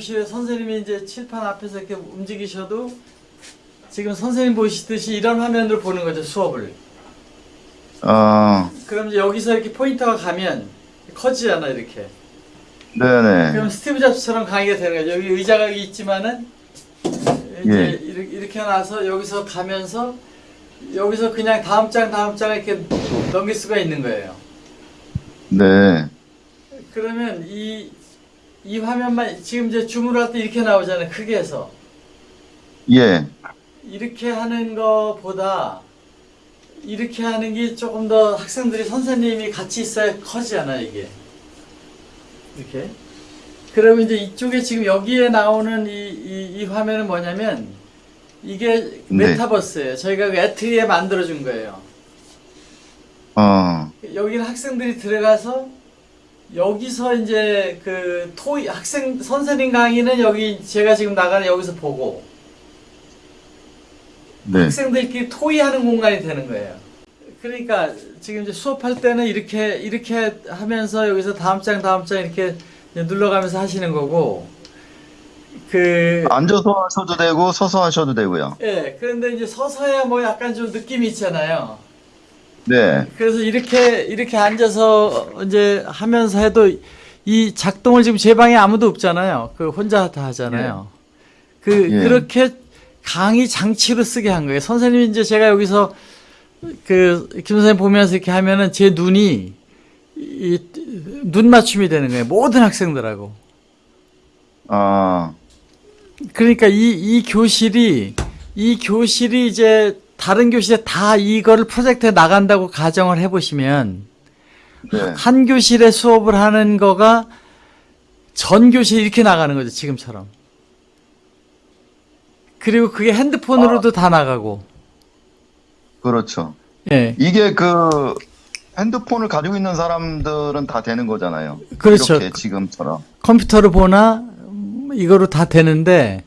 교실에 선생님이 이제 칠판 앞에서 이렇게 움직이셔도 지금 선생님 보시듯이 이런 화면으로 보는 거죠 수업을. 어, 그럼 이제 여기서 이렇게 포인터가 가면 커지잖아 이렇게. 네네. 그럼 스티브 잡스처럼 강의가 되는 거죠. 여기 의자가 여기 있지만은 이제 예. 이렇게, 나서 여기서 가면서 여기서 그냥 다음 장 다음 장을 이렇게 넘길 수가 있는 거예요. 네. 그러면 이, 이 화면만 지금 이제 줌으로 할때 이렇게 나오잖아요. 크게 해서. 예. 이렇게 하는 것보다 이렇게 하는 게 조금 더 학생들이 선생님이 같이 있어야 커지잖아요, 이게. 이렇게. 그러면 이제 이쪽에 지금 여기에 나오는 이, 이, 이 화면은 뭐냐면 이게 네. 메타버스예요. 저희가 그 애트리에 만들어준 거예요. 어, 여기는 학생들이 들어가서 여기서 이제 그 토이 학생 선생님 강의는 여기 제가 지금 나가는 여기서 보고 네. 학생들끼리 토의하는 공간이 되는 거예요. 그러니까 지금 이제 수업할 때는 이렇게 이렇게 하면서 여기서 다음 장 다음 장 이렇게 눌러가면서 하시는 거고 그 앉아서 하셔도 되고, 서서 하셔도 되고요. 예, 그런데 이제 서서야 뭐 약간 좀 느낌이 있잖아요. 네. 그래서 이렇게 이렇게 앉아서 이제 하면서 해도 이 작동을 지금 제 방에 아무도 없잖아요. 그 혼자 다 하잖아요. 그 예. 그렇게 강의 장치로 쓰게 한 거예요. 선생님이 이제 제가 여기서 그 김 선생님 보면서 이렇게 하면은 제 눈이 이, 눈 맞춤이 되는 거예요. 모든 학생들하고. 아, 그러니까 이, 이 교실이, 이 교실이 이제 다른 교실에 다 이거를 프로젝트에 나간다고 가정을 해보시면, 네. 한 교실에 수업을 하는 거가 전 교실이 이렇게 나가는 거죠, 지금처럼. 그리고 그게 핸드폰으로도 다 나가고, 그렇죠. 예. 이게 그 핸드폰을 가지고 있는 사람들은 다 되는 거잖아요. 그렇죠. 지금처럼. 컴퓨터를 보나, 음, 이거로 다 되는데,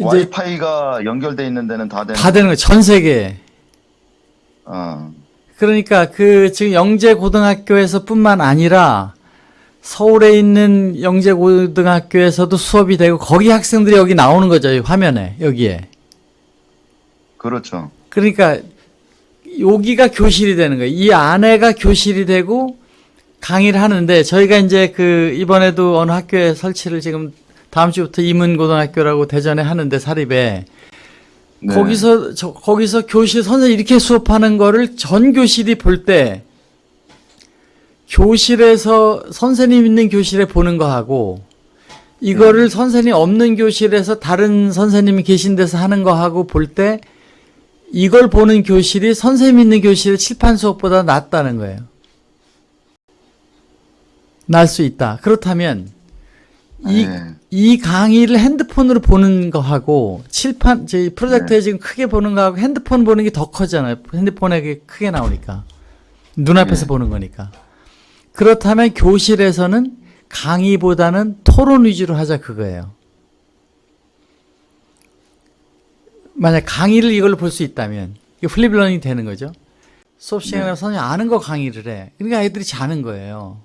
와이파이가 연결돼 있는 데는 다 되는 다 되는 거예요, 전 세계에. 어, 그러니까 그 지금 영재 고등학교에서뿐만 아니라 서울에 있는 영재 고등학교에서도 수업이 되고 거기 학생들이 여기 나오는 거죠. 이 화면에 여기에. 그렇죠. 그러니까 여기가 교실이 되는 거예요. 이 안에가 교실이 되고 강의를 하는데 저희가 이제 그 이번에도 어느 학교에 설치를 지금 다음 주부터 이문고등학교라고 대전에 하는데 사립에 네. 거기서 저, 거기서 교실 선생님 이렇게 수업하는 거를 전 교실이 볼 때 교실에서 선생님 있는 교실에 보는 거하고 이거를 선생님 없는 교실에서 다른 선생님이 계신 데서 하는 거하고 볼 때 이걸 보는 교실이 선생님 있는 교실의 칠판 수업보다 낫다는 거예요. 날 수 있다. 그렇다면 이 네. 이 강의를 핸드폰으로 보는 거하고 칠판 저희 프로젝트에 지금 크게 보는 거하고 핸드폰 보는 게 더 커잖아요. 핸드폰에 크게 나오니까 눈앞에서 네. 보는 거니까. 그렇다면 교실에서는 강의보다는 토론 위주로 하자 그거예요. 만약 강의를 이걸로 볼 수 있다면 이게 flip learning이 되는 거죠. 수업 시간에 네. 선생님 아는 거 강의를 해. 그러니까 애들이 자는 거예요.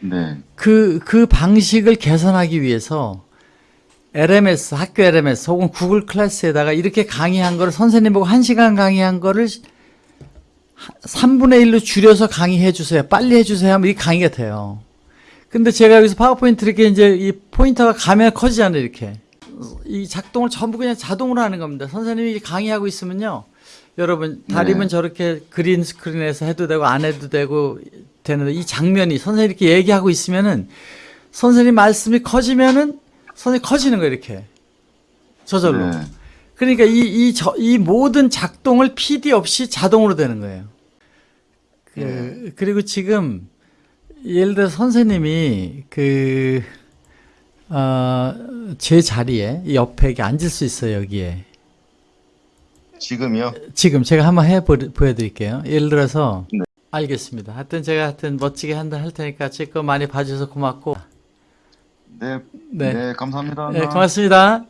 네. 그, 그 방식을 개선하기 위해서 LMS, 학교 LMS 혹은 구글 클래스에다가 이렇게 강의한 거를 선생님 보고 1시간 강의한 거를 3분의 1로 줄여서 강의해 주세요. 빨리 해 주세요 하면 이 강의가 돼요. 근데 제가 여기서 파워포인트 이렇게 이제 이 포인터가 가면 커지잖아요, 이렇게. 이 작동을 전부 그냥 자동으로 하는 겁니다. 선생님이 강의하고 있으면요. 여러분, 다리면 네. 저렇게 그린 스크린에서 해도 되고 안 해도 되고 되는데 이 장면이 선생님이 이렇게 얘기하고 있으면은 선생님 말씀이 커지면은 선생님 커지는 거예요, 이렇게. 저절로. 네. 그러니까 이, 이, 저, 이 모든 작동을 PD 없이 자동으로 되는 거예요. 그, 그리고 지금, 예를 들어 선생님이 그, 어, 제 자리에 이 옆에 앉을 수 있어요, 여기에. 지금요? 지금 제가 한번 해 보, 보여드릴게요. 예를 들어서, 네. 알겠습니다. 하여튼 제가 하여튼 멋지게 한다 할 테니까 제 거 많이 봐주셔서 고맙고, 네. 네. 네, 감사합니다. 네, 고맙습니다.